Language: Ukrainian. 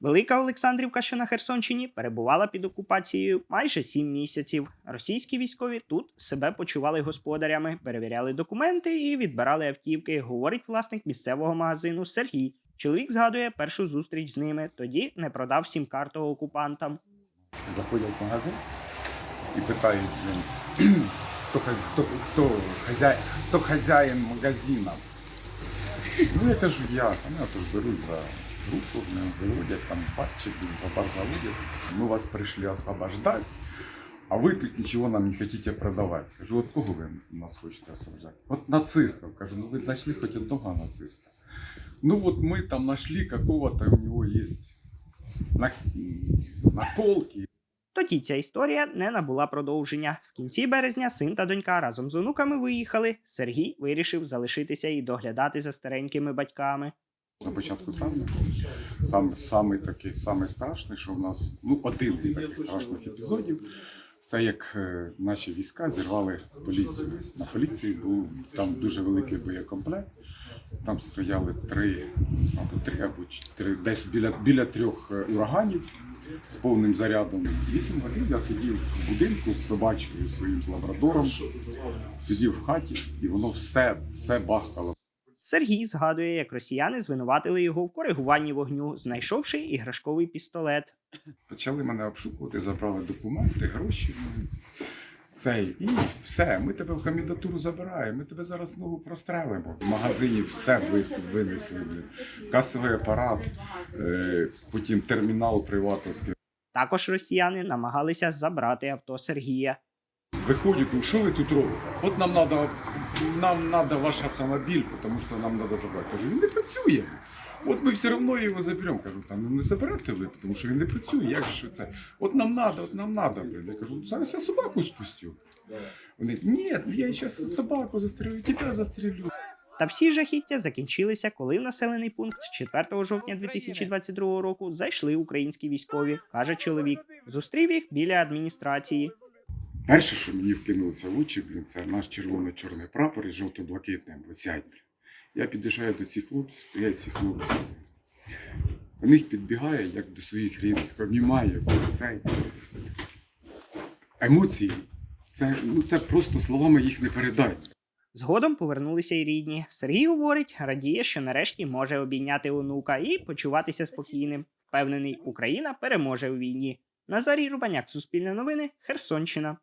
Велика Олександрівка, що на Херсонщині, перебувала під окупацією майже сім місяців. Російські військові тут себе почували господарями, перевіряли документи і відбирали автівки, говорить власник місцевого магазину Сергій. Чоловік згадує першу зустріч з ними, тоді не продав сім-карту окупантам. заходять в магазин і питають, хто, хто, хто, хазяй, хто хазяїн магазину. Ну я кажу, я. Вони беруть за мене виводять там пальчик, за бар заводять. Ми вас прийшли освобождати, а ви тут нічого нам не хочете продавати. Кажу, от кого ви нас хочете освобождати? От нацистів. Кажу, ну ви знайшли хоч одного нациста. Ну от ми там знайшли какого-то у є на, наколки, Тоді ця історія не набула продовження. В кінці березня син та донька разом з онуками виїхали. Сергій вирішив залишитися і доглядати за старенькими батьками. На початку травня сам, самий такий самий страшний, що в нас ну один із таких страшних епізодів. Це як е, наші війська зірвали поліцію. На поліції був там дуже великий боєкомплект. Там стояли три, або три або чотири, десь біля, біля трьох е, ураганів з повним зарядом. Вісім годин я сидів в будинку з собачкою своїм з лабрадором, сидів в хаті, і воно все, все бахкало. Сергій згадує, як росіяни звинуватили його в коригуванні вогню, знайшовши іграшковий пістолет. Почали мене обшукувати, забрали документи, гроші. Цей, і все, ми тебе в кандидатуру забираємо, ми тебе зараз ногу прострелимо. В магазині все винесли. Касовий апарат, е, потім термінал приватовський. Також росіяни намагалися забрати авто Сергія. Виходять, ну що ви тут робите? От нам треба нам надо ваш автомобіль, тому що нам треба забрати. Кажу, він не працює. От ми все одно його заберемо. Кажу, там ну не заберете ви, тому що він не працює. Як же це? От нам треба, от нам треба. Блін. Я кажу, зараз я собаку спустю. Вони, ні, я зараз собаку застрелю, тебе застрелю. Та всі жахіття закінчилися, коли в населений пункт 4 жовтня 2022 року зайшли українські військові, каже чоловік. Зустрів їх біля адміністрації. Перше, що мені вкинулося в очі, блін, це наш червоно-чорний прапор із жовто-блакитним. Висять. Я під'їжджаю до цих хлопців, стоять ці хлопці. До них підбігає, як до своїх рідних, обнімає, цей. Емоції. Це, ну, це просто словами їх не передать. Згодом повернулися й рідні. Сергій говорить, радіє, що нарешті може обійняти онука і почуватися спокійним. Впевнений, Україна переможе у війні. Назарій Рубаняк, Суспільне новини, Херсонщина.